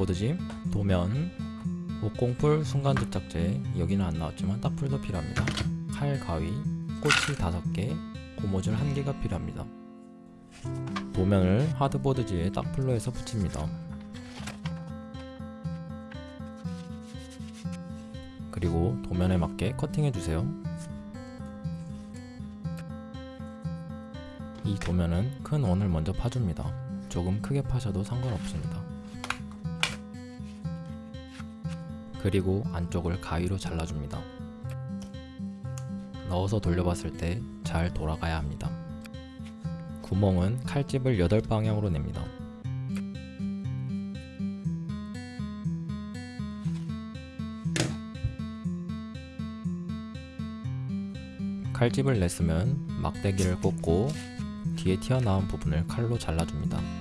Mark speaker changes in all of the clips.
Speaker 1: 하드보드짐, 도면, 목공풀, 순간도착제 여기는 안 나왔지만 딱풀도 필요합니다. 칼, 가위, 꼬치 5개, 고무줄 1개가 필요합니다. 도면을 하드보드지에 딱풀로 해서 붙입니다. 그리고 도면에 맞게 커팅해주세요. 이 도면은 큰 원을 먼저 파줍니다. 조금 크게 파셔도 상관없습니다. 그리고 안쪽을 가위로 잘라줍니다. 넣어서 돌려봤을 때 잘 돌아가야 합니다. 구멍은 칼집을 8방향으로 냅니다. 칼집을 냈으면 막대기를 꽂고 뒤에 튀어나온 부분을 칼로 잘라줍니다.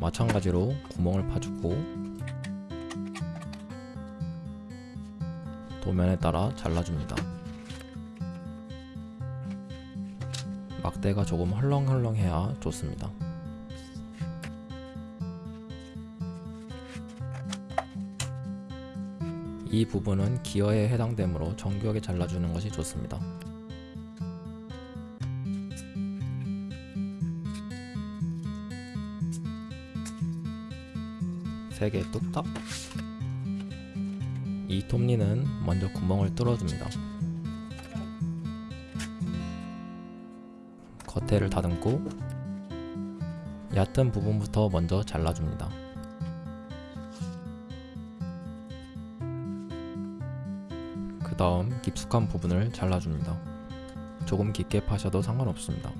Speaker 1: 마찬가지로 구멍을 파주고 도면에 따라 잘라줍니다. 막대가 조금 헐렁헐렁해야 좋습니다. 이 부분은 기어에 해당되므로 정교하게 잘라주는 것이 좋습니다. 세개 뚝딱 이 톱니는 먼저 구멍을 뚫어줍니다. 겉에를 다듬고 얕은 부분부터 먼저 잘라줍니다. 그 다음 깊숙한 부분을 잘라줍니다. 조금 깊게 파셔도 상관없습니다.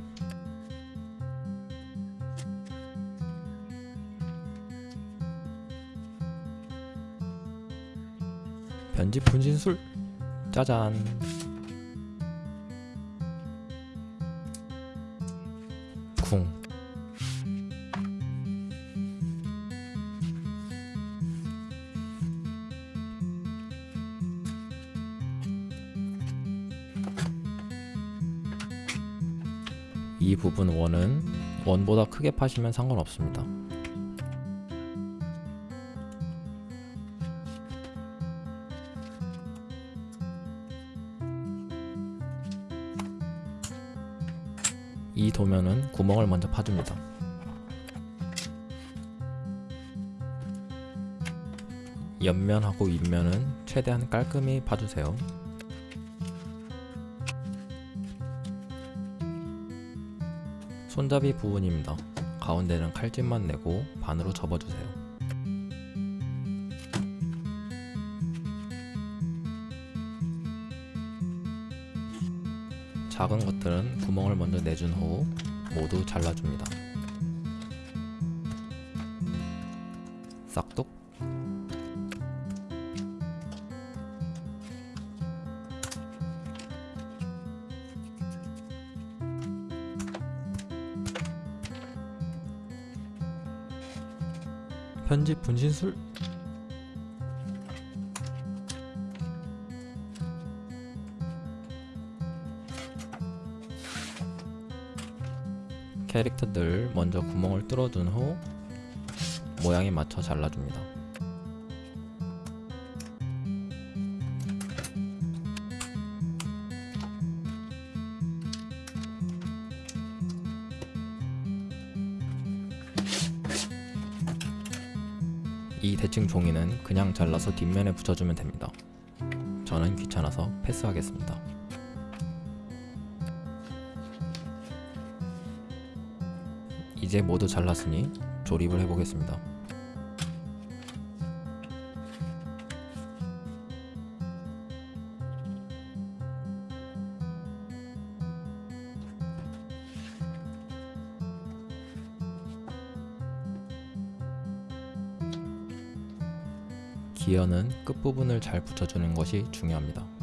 Speaker 1: 편집 분신술? 짜잔. 쿵 이 부분 원은 원보다 크게 파시면 상관없습니다. 도면은 구멍을 먼저 파줍니다. 옆면하고 윗면은 최대한 깔끔히 파주세요. 손잡이 부분입니다. 가운데는 칼집만 내고 반으로 접어주세요. 작은 것들은 구멍을 먼저 내준 후 모두 잘라줍니다. 싹둑 편집 분신술 캐릭터들 먼저 구멍을 뚫어둔 후 모양에 맞춰 잘라줍니다. 이 대칭 종이는 그냥 잘라서 뒷면에 붙여주면 됩니다. 저는 귀찮아서 패스하겠습니다. 이제 모두 잘랐으니 조립을 해보겠습니다. 기어는 끝부분을 잘 붙여주는 것이 중요합니다.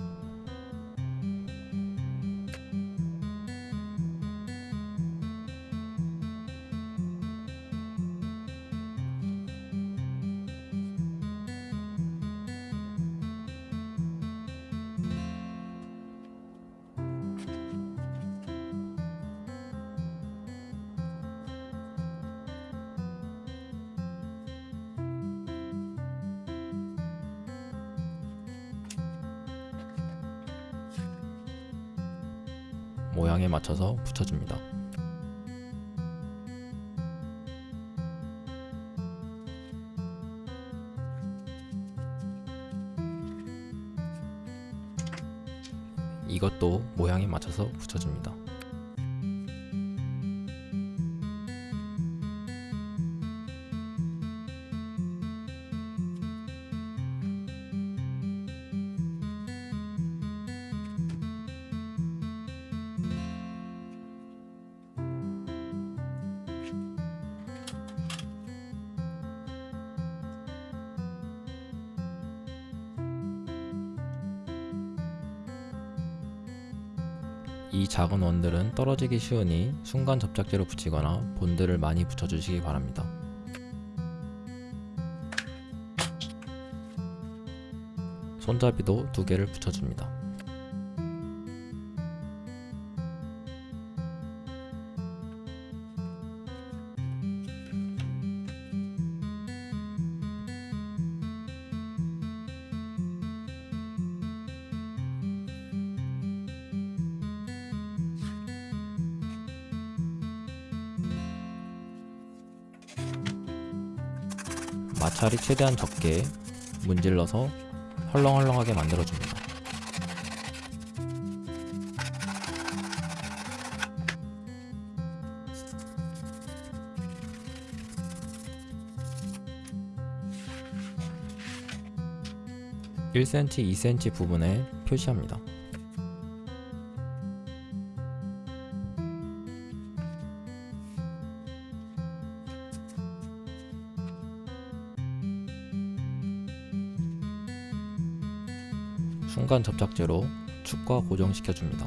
Speaker 1: 모양에 맞춰서 붙여줍니다. 이것도 모양에 맞춰서 붙여줍니다. 이 작은 원들은 떨어지기 쉬우니 순간 접착제로 붙이거나 본드를 많이 붙여주시기 바랍니다. 손잡이도 두 개를 붙여줍니다. 마찰이 최대한 적게 문질러서 헐렁헐렁하게 만들어줍니다. (1cm) (2cm) 부분에 표시합니다. 순간 접착제로 축과 고정시켜 줍니다.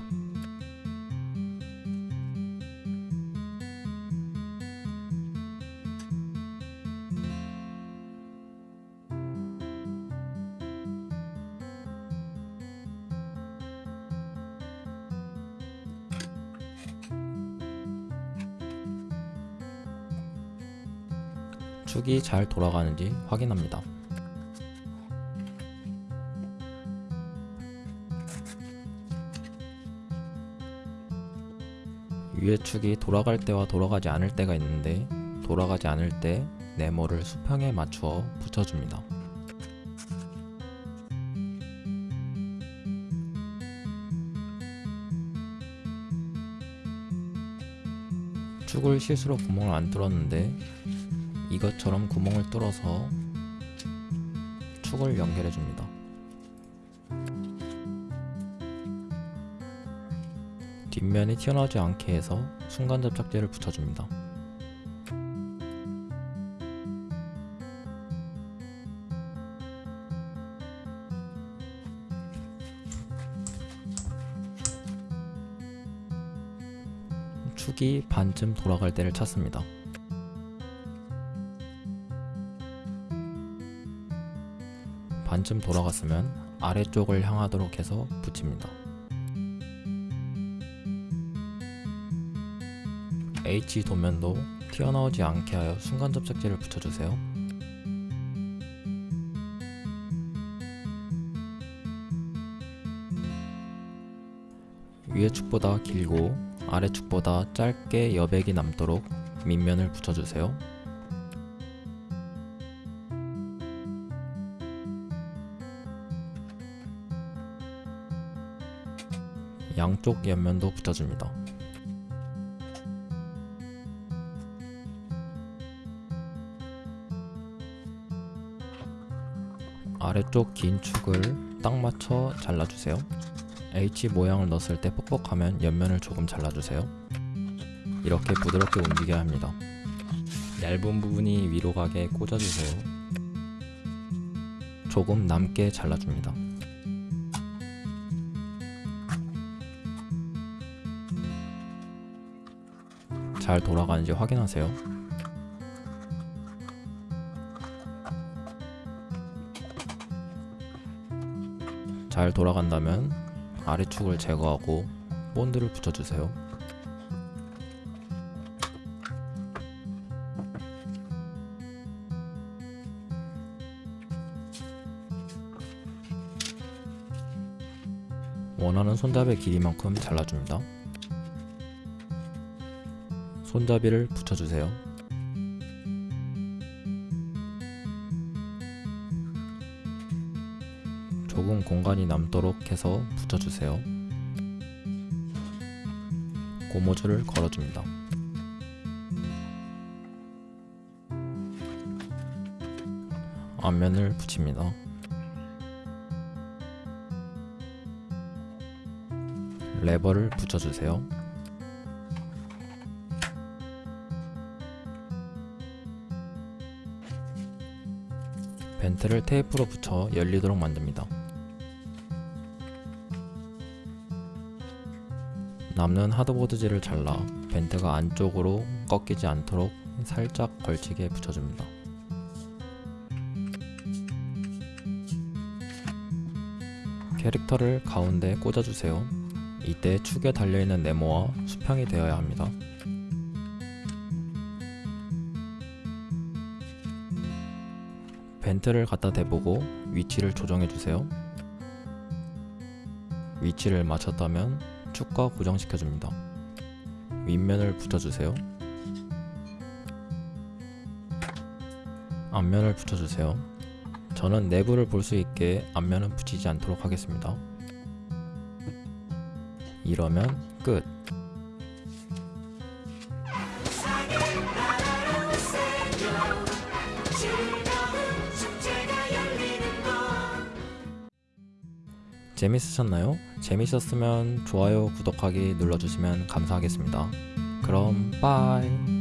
Speaker 1: 축이 잘 돌아가는지 확인합니다. 위의 축이 돌아갈 때와 돌아가지 않을 때가 있는데 돌아가지 않을 때 네모를 수평에 맞추어 붙여줍니다. 축을 실수로 구멍을 안 뚫었는데 이것처럼 구멍을 뚫어서 축을 연결해 줍니다. 뒷면이 튀어나오지 않게 해서 순간 접착제를 붙여줍니다. 축이 반쯤 돌아갈 때를 찾습니다. 반쯤 돌아갔으면 아래쪽을 향하도록 해서 붙입니다. H 도면도 튀어나오지 않게 하여 순간 접착제를 붙여주세요. 위의 축보다 길고 아래 축보다 짧게 여백이 남도록 밑면을 붙여주세요. 양쪽 옆면도 붙여줍니다. 아래쪽 긴 축을 딱 맞춰 잘라주세요. H 모양을 넣었을 때 뻑뻑하면 옆면을 조금 잘라주세요. 이렇게 부드럽게 움직여야 합니다. 얇은 부분이 위로 가게 꽂아주세요. 조금 남게 잘라줍니다. 잘 돌아가는지 확인하세요. 잘 돌아간다면 아래축을 제거하고 본드를 붙여주세요. 원하는 손잡이 길이만큼 잘라줍니다. 손잡이를 붙여주세요. 공간이 남도록 해서 붙여주세요. 고무줄을 걸어줍니다. 앞면을 붙입니다. 레버를 붙여주세요. 벤트를 테이프로 붙여 열리도록 만듭니다. 남는 하드보드지를 잘라 벤트가 안쪽으로 꺾이지 않도록 살짝 걸치게 붙여줍니다. 캐릭터를 가운데 꽂아주세요. 이때 축에 달려있는 네모와 수평이 되어야 합니다. 벤트를 갖다 대보고 위치를 조정해주세요. 위치를 맞췄다면 축과 고정시켜줍니다. 윗면을 붙여주세요. 앞면을 붙여주세요. 저는 내부를 볼 수 있게 앞면은 붙이지 않도록 하겠습니다. 이러면 끝. 재밌으셨나요? 재밌었으면 좋아요, 구독하기 눌러주시면 감사하겠습니다. 그럼 빠이.